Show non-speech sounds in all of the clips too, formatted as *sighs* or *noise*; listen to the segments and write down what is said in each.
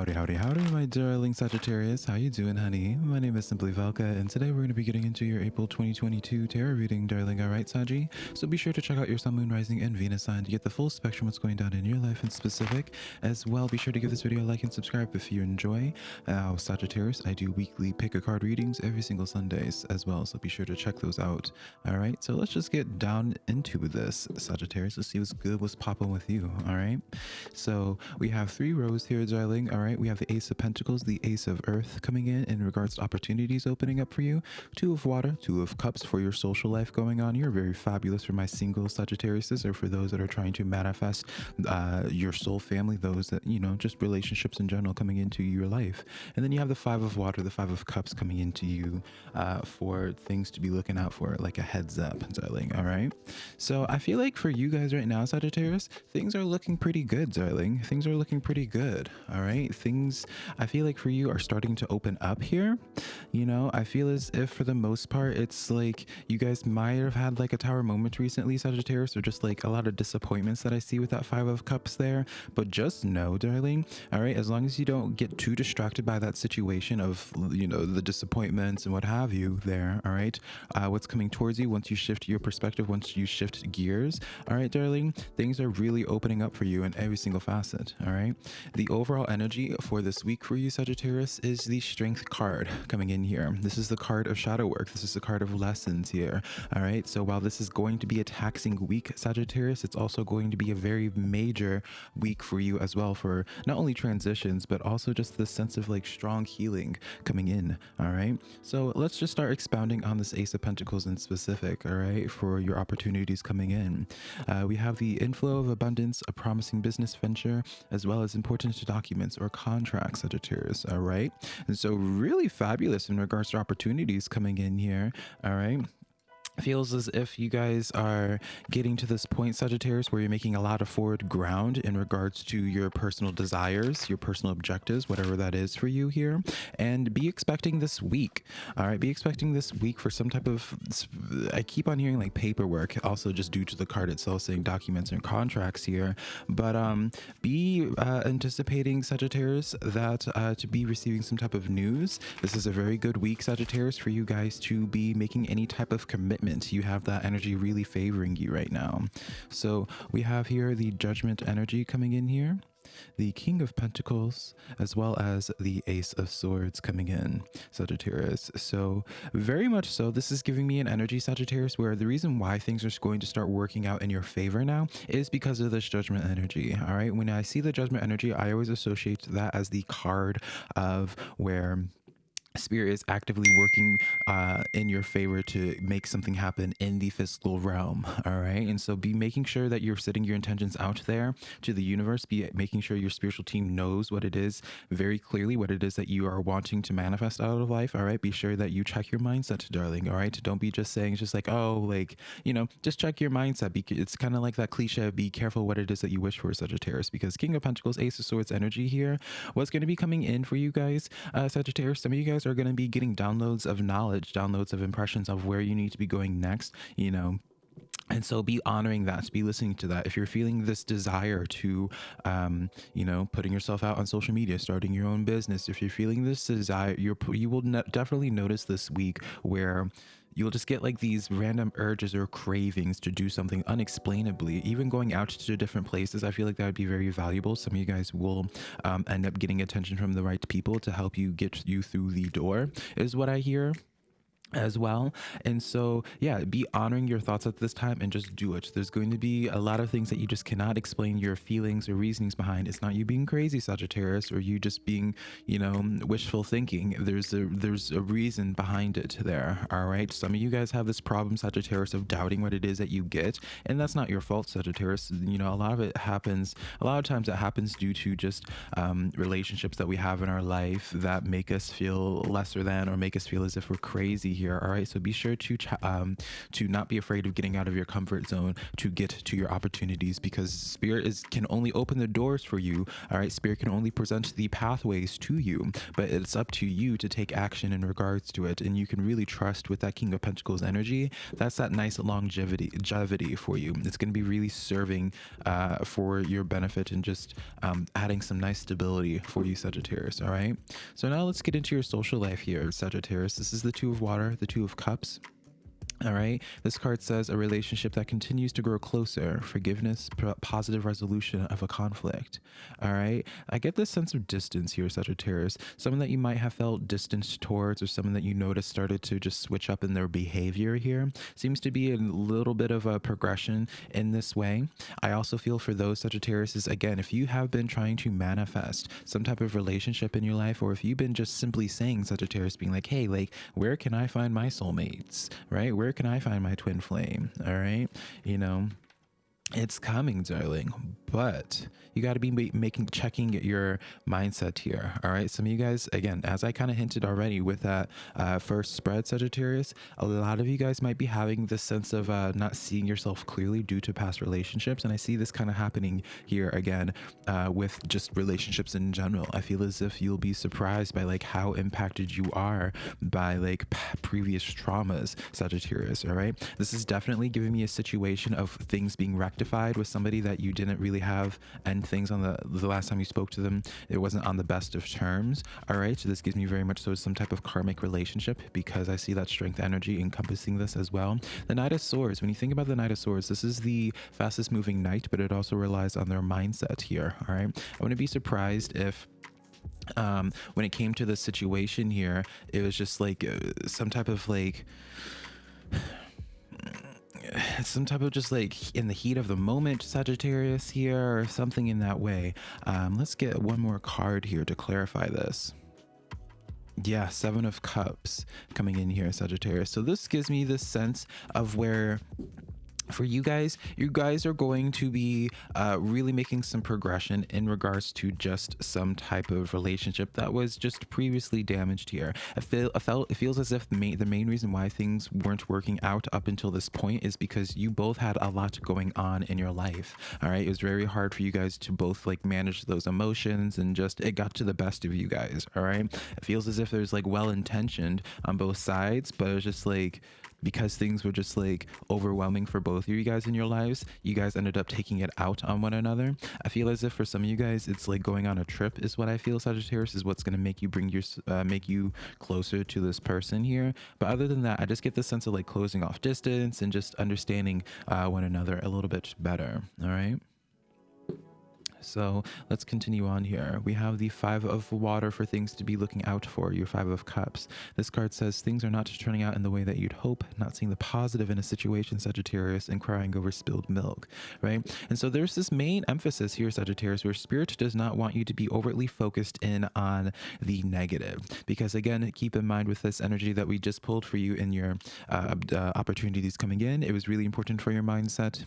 Howdy, howdy, howdy, my darling Sagittarius. How you doing, honey? My name is Simply Velka, and today we're going to be getting into your April 2022 tarot reading, darling. All right, Saji? So be sure to check out your Sun, Moon, Rising, and Venus sign to get the full spectrum of what's going down in your life in specific. As well, be sure to give this video a like and subscribe if you enjoy. Uh, Sagittarius, I do weekly pick a card readings every single Sundays as well, so be sure to check those out. All right, so let's just get down into this, Sagittarius. Let's see what's good, what's popping with you. All right, so we have three rows here, darling. All right, we have the Ace of Pentacles, the Ace of Earth coming in in regards to opportunities opening up for you. Two of Water, Two of Cups for your social life going on. You're very fabulous for my single Sagittariuses or for those that are trying to manifest uh, your soul family, those that, you know, just relationships in general coming into your life. And then you have the Five of Water, the Five of Cups coming into you uh, for things to be looking out for, like a heads up, darling. All right. So I feel like for you guys right now, Sagittarius, things are looking pretty good, darling. Things are looking pretty good. All right. Things I feel like for you are starting to open up here. You know, I feel as if for the most part, it's like you guys might have had like a tower moment recently, Sagittarius, or just like a lot of disappointments that I see with that Five of Cups there. But just know, darling, all right, as long as you don't get too distracted by that situation of, you know, the disappointments and what have you there, all right, uh, what's coming towards you once you shift your perspective, once you shift gears, all right, darling, things are really opening up for you in every single facet, all right? The overall energy for for this week for you, Sagittarius, is the Strength card coming in here. This is the card of shadow work. This is the card of lessons here. All right. So while this is going to be a taxing week, Sagittarius, it's also going to be a very major week for you as well for not only transitions, but also just the sense of like strong healing coming in. All right. So let's just start expounding on this Ace of Pentacles in specific. All right. For your opportunities coming in. Uh, we have the inflow of abundance, a promising business venture, as well as important documents or contract, Sagittarius. All right. And so, really fabulous in regards to opportunities coming in here. All right feels as if you guys are getting to this point sagittarius where you're making a lot of forward ground in regards to your personal desires your personal objectives whatever that is for you here. And be expecting this week all right? Be expecting this week for some type of i keep on hearing like paperwork also just due to the card itself saying documents and contracts here. But um be uh, anticipating sagittarius that uh, to be receiving some type of news. This is a very good week sagittarius for you guys to be making any type of commitment you have that energy really favoring you right now. So we have here the judgment energy coming in here the King of Pentacles, as well as the Ace of Swords coming in, Sagittarius. So very much so, this is giving me an energy, Sagittarius, where the reason why things are going to start working out in your favor now is because of this Judgment energy, all right? When I see the Judgment energy, I always associate that as the card of where spirit is actively working uh, in your favor to make something happen in the physical realm *laughs* all right? And so be making sure that you're setting your intentions out there to the universe. Be making sure your spiritual team knows what it is very clearly what it is that you are wanting to manifest out of life all right? Be sure that you check your mindset darling all right? Don't be just saying just like oh like you know just check your mindset. Be, it's kind of like that cliche be careful what it is that you wish for sagittarius because king of pentacles ace of swords energy here what's going to be coming in for you guys uh sagittarius? Some of you guys guys are going to be getting downloads of knowledge, downloads of impressions of where you need to be going next, you know, and so be honoring that be listening to that. If you're feeling this desire to um, you know putting yourself out on social media starting your own business if you're feeling this desire you're you will definitely notice this week where you'll just get like these random urges or cravings to do something unexplainably even going out to different places. I feel like that would be very valuable. Some of you guys will um, end up getting attention from the right people to help you get you through the door is what i hear as well. And so yeah be honoring your thoughts at this time and just do it. There's going to be a lot of things that you just cannot explain your feelings or reasonings behind. It's not you being crazy sagittarius or you just being you know wishful thinking. There's a there's a reason behind it there all right? Some of you guys have this problem sagittarius of doubting what it is that you get and that's not your fault sagittarius. You know a lot of it happens a lot of times it happens due to just um, relationships that we have in our life that make us feel lesser than or make us feel as if we're crazy here all right? So be sure to um to not be afraid of getting out of your comfort zone to get to your opportunities because spirit is can only open the doors for you all right? Spirit can only present the pathways to you but it's up to you to take action in regards to it and you can really trust with that king of pentacles energy. That's that nice longevity longevity for you. It's going to be really serving uh, for your benefit and just um, adding some nice stability for you sagittarius all right? So now let's get into your social life here sagittarius. This is the two of water the two of cups all right. This card says a relationship that continues to grow closer, forgiveness, positive resolution of a conflict. All right. I get this sense of distance here, Sagittarius. Someone that you might have felt distanced towards, or someone that you noticed started to just switch up in their behavior here. Seems to be a little bit of a progression in this way. I also feel for those Sagittarius again, if you have been trying to manifest some type of relationship in your life, or if you've been just simply saying Sagittarius being like, hey, like, where can I find my soulmates? Right? Where where can I find my twin flame? All right. You know, it's coming, darling, but you got to be making checking your mindset here. All right. Some of you guys, again, as I kind of hinted already with that uh, first spread, Sagittarius, a lot of you guys might be having this sense of uh, not seeing yourself clearly due to past relationships. And I see this kind of happening here again uh, with just relationships in general. I feel as if you'll be surprised by like how impacted you are by like previous traumas, Sagittarius. All right. This is definitely giving me a situation of things being rectified with somebody that you didn't really have and things on the the last time you spoke to them it wasn't on the best of terms. All right so this gives me very much so some type of karmic relationship because i see that strength energy encompassing this as well. The knight of swords when you think about the knight of swords this is the fastest moving knight but it also relies on their mindset here. All right i wouldn't be surprised if um when it came to the situation here it was just like uh, some type of like *sighs* some type of just like in the heat of the moment Sagittarius here or something in that way. Um, let's get one more card here to clarify this. Yeah, Seven of Cups coming in here, Sagittarius. So this gives me this sense of where for you guys. You guys are going to be uh, really making some progression in regards to just some type of relationship that was just previously damaged here. I feel i felt it feels as if the main, the main reason why things weren't working out up until this point is because you both had a lot going on in your life all right? It was very hard for you guys to both like manage those emotions and just it got to the best of you guys all right? It feels as if there's like well intentioned on both sides but it was just like because things were just like overwhelming for both of you guys in your lives, you guys ended up taking it out on one another. I feel as if for some of you guys, it's like going on a trip is what I feel Sagittarius is what's going to make you bring your, uh, make you closer to this person here. But other than that, I just get the sense of like closing off distance and just understanding uh, one another a little bit better. All right. So let's continue on here. We have the five of water for things to be looking out for, your five of cups. This card says things are not turning out in the way that you'd hope, not seeing the positive in a situation, Sagittarius, and crying over spilled milk, right? And so there's this main emphasis here, Sagittarius, where spirit does not want you to be overtly focused in on the negative. Because again, keep in mind with this energy that we just pulled for you in your uh, uh, opportunities coming in, it was really important for your mindset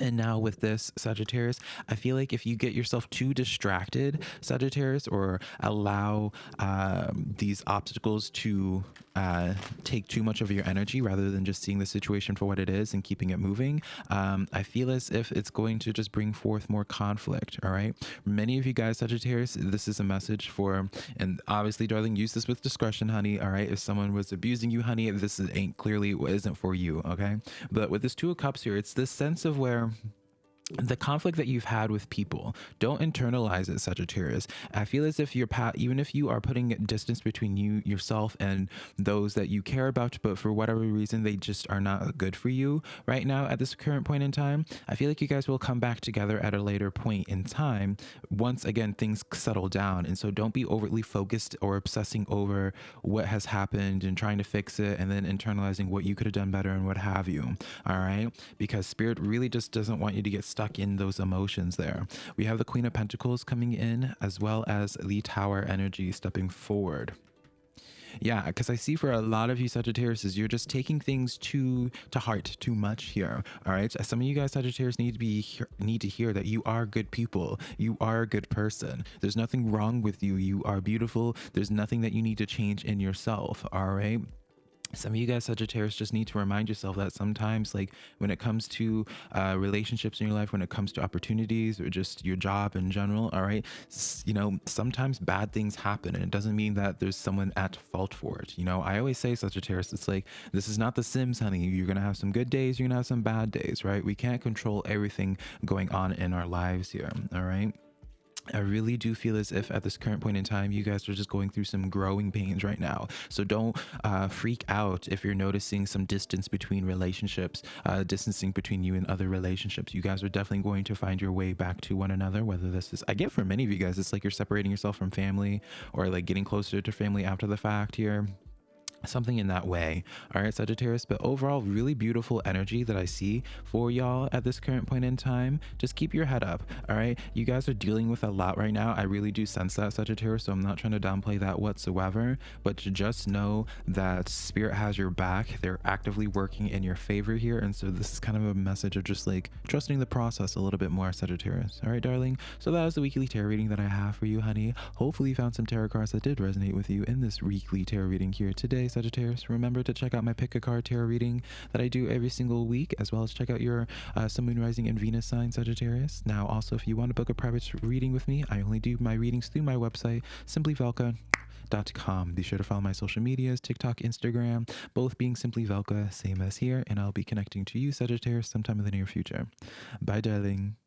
and now with this Sagittarius, I feel like if you get yourself too distracted, Sagittarius, or allow um, these obstacles to uh, take too much of your energy rather than just seeing the situation for what it is and keeping it moving, um, I feel as if it's going to just bring forth more conflict. All right. Many of you guys, Sagittarius, this is a message for, and obviously, darling, use this with discretion, honey. All right. If someone was abusing you, honey, this is, ain't clearly isn't for you. Okay. But with this Two of Cups here, it's this sense of where there the conflict that you've had with people don't internalize it sagittarius. I feel as if you're pat even if you are putting distance between you yourself and those that you care about but for whatever reason they just are not good for you right now at this current point in time i feel like you guys will come back together at a later point in time once again things settle down. And so don't be overly focused or obsessing over what has happened and trying to fix it and then internalizing what you could have done better and what have you all right? Because spirit really just doesn't want you to get stuck in those emotions there. We have the Queen of Pentacles coming in as well as the Tower energy stepping forward. Yeah, because I see for a lot of you Sagittarius, you're just taking things too to heart too much here. All right, some of you guys Sagittarius need to be need to hear that you are good people. You are a good person. There's nothing wrong with you. You are beautiful. There's nothing that you need to change in yourself. All right some of you guys sagittarius just need to remind yourself that sometimes like when it comes to uh, relationships in your life when it comes to opportunities or just your job in general all right you know sometimes bad things happen and it doesn't mean that there's someone at fault for it you know? I always say sagittarius it's like this is not the sims honey. You're gonna have some good days you're gonna have some bad days right? We can't control everything going on in our lives here all right I really do feel as if at this current point in time, you guys are just going through some growing pains right now. So don't uh, freak out if you're noticing some distance between relationships, uh, distancing between you and other relationships. You guys are definitely going to find your way back to one another. Whether this is, I get for many of you guys, it's like you're separating yourself from family or like getting closer to family after the fact here something in that way. All right sagittarius but overall really beautiful energy that i see for y'all at this current point in time. Just keep your head up all right? You guys are dealing with a lot right now. I really do sense that sagittarius so i'm not trying to downplay that whatsoever but to just know that spirit has your back. They're actively working in your favor here and so this is kind of a message of just like trusting the process a little bit more sagittarius. All right darling so that was the weekly tarot reading that i have for you honey. Hopefully you found some tarot cards that did resonate with you in this weekly tarot reading here today Sagittarius. Remember to check out my pick a card tarot reading that I do every single week, as well as check out your uh, Sun, Moon, Rising, and Venus sign, Sagittarius. Now, also, if you want to book a private reading with me, I only do my readings through my website, simplyvelka.com. Be sure to follow my social medias, TikTok, Instagram, both being Simply Velka, same as here, and I'll be connecting to you, Sagittarius, sometime in the near future. Bye, darling.